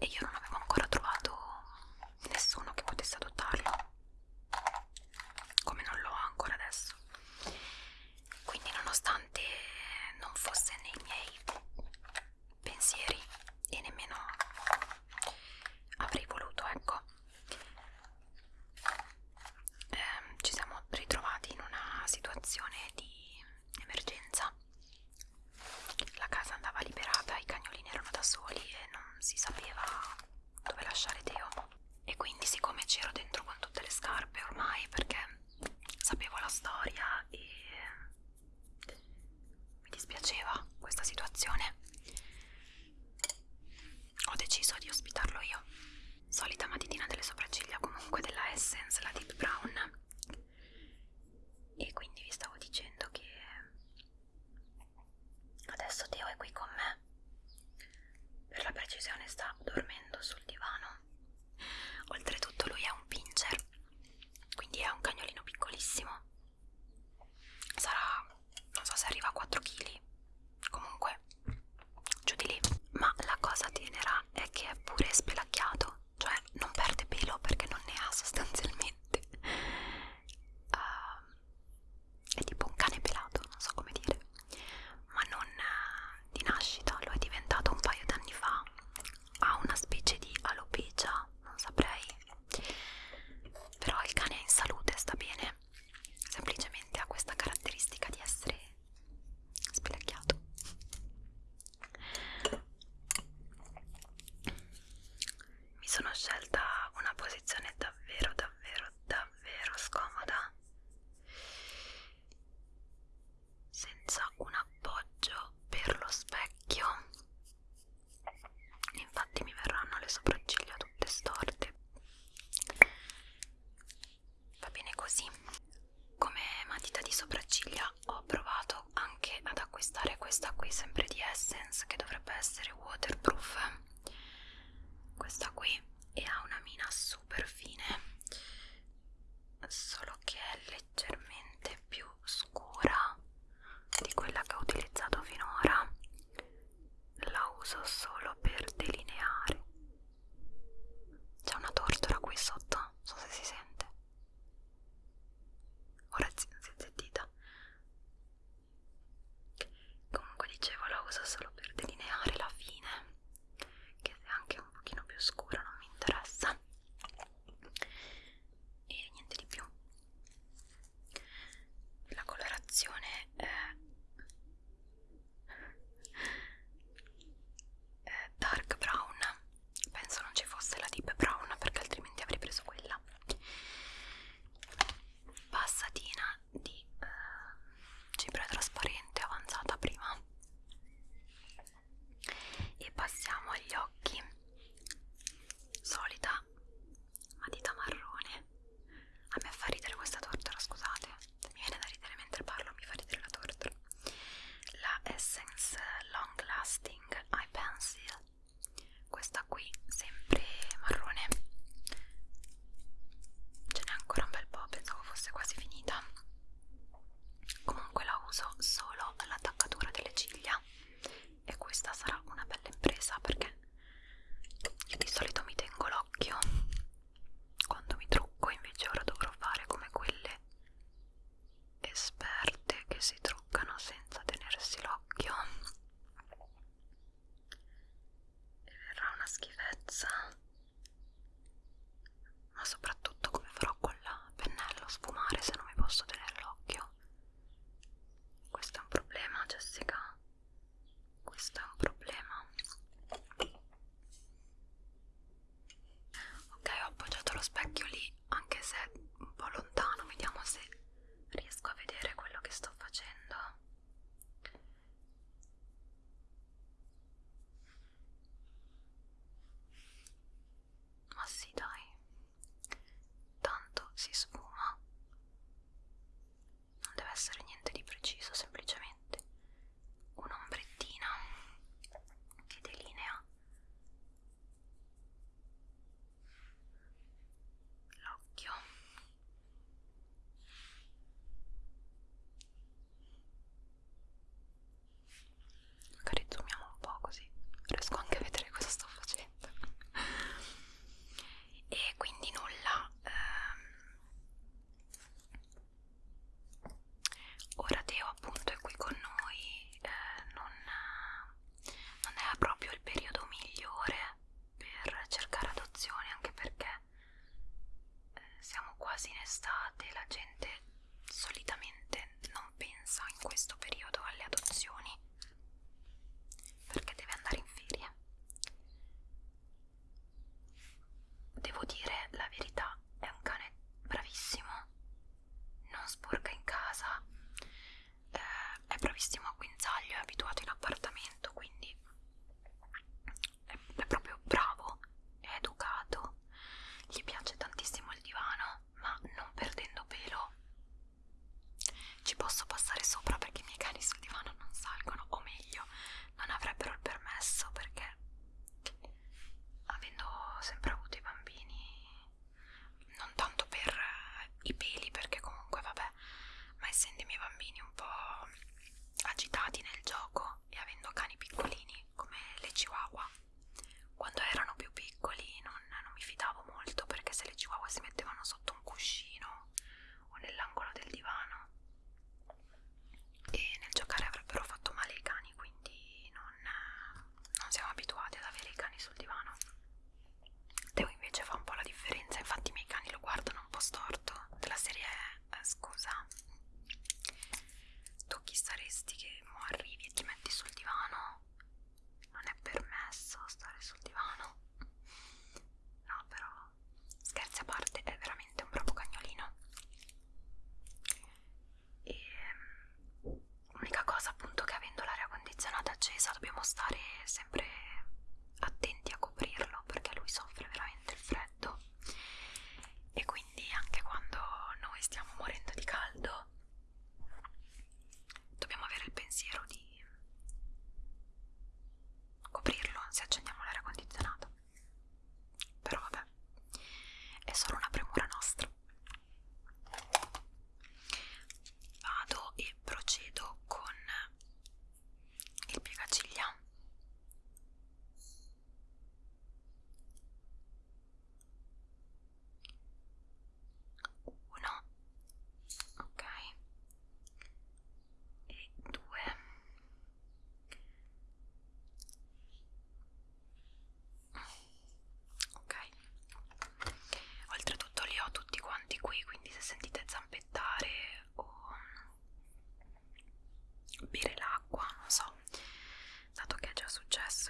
également さ。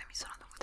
mi sono dovuta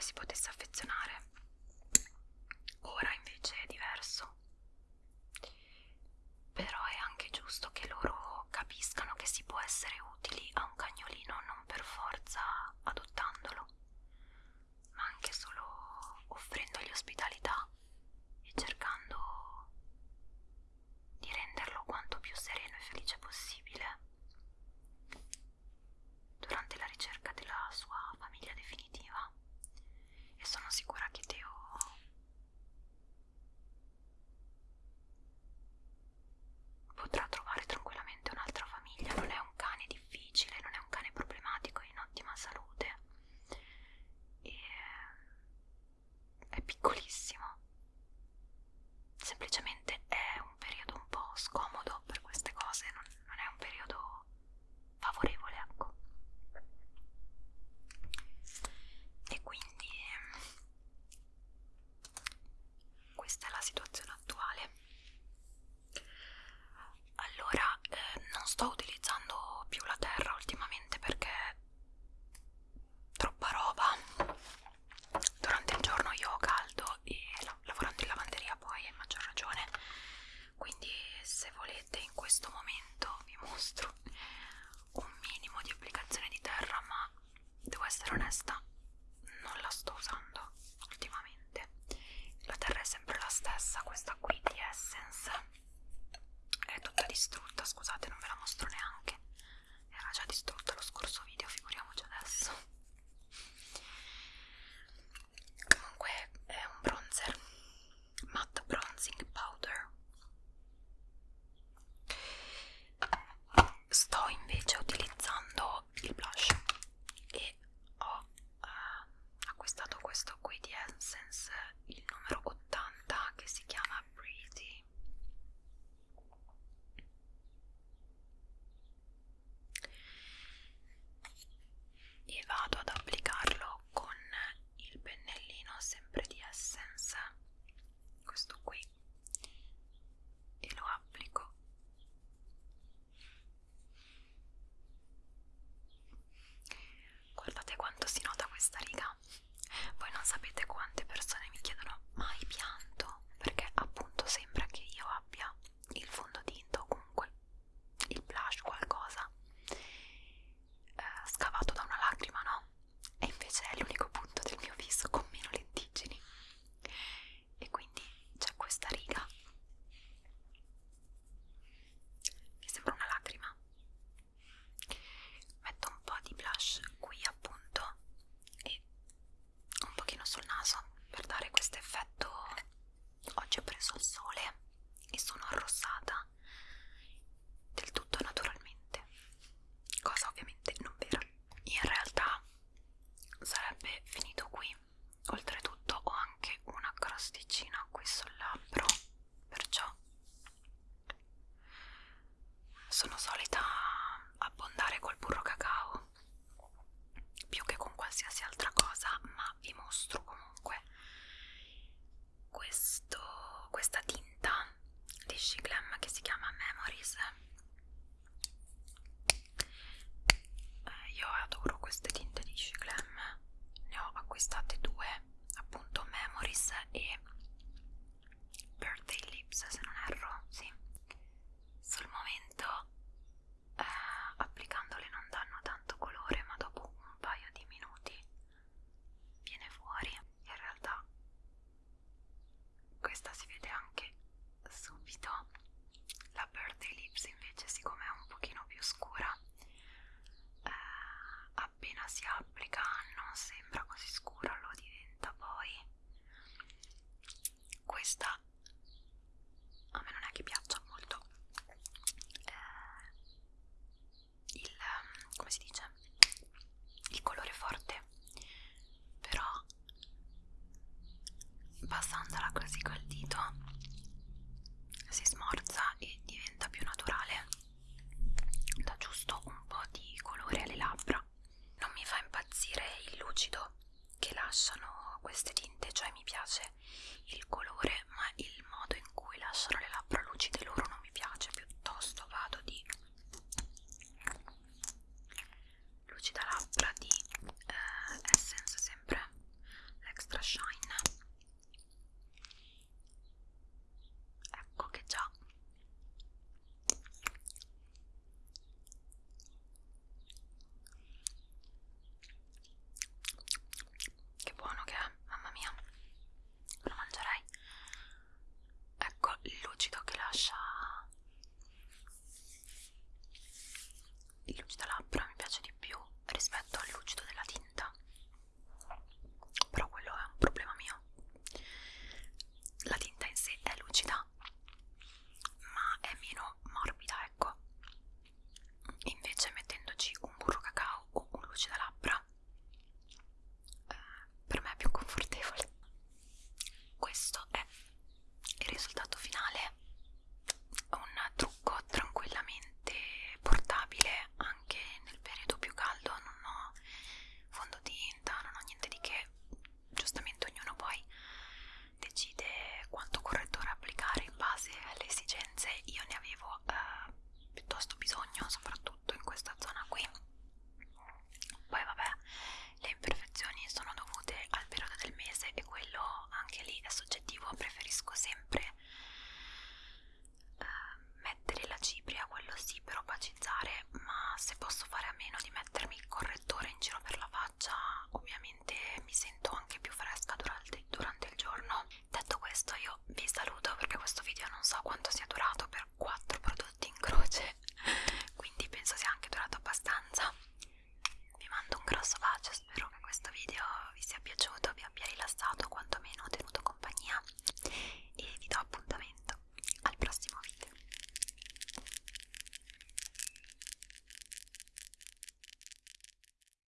che si potesse affezionare. Ora invece è diverso. Però è anche giusto che loro capiscano che si può essere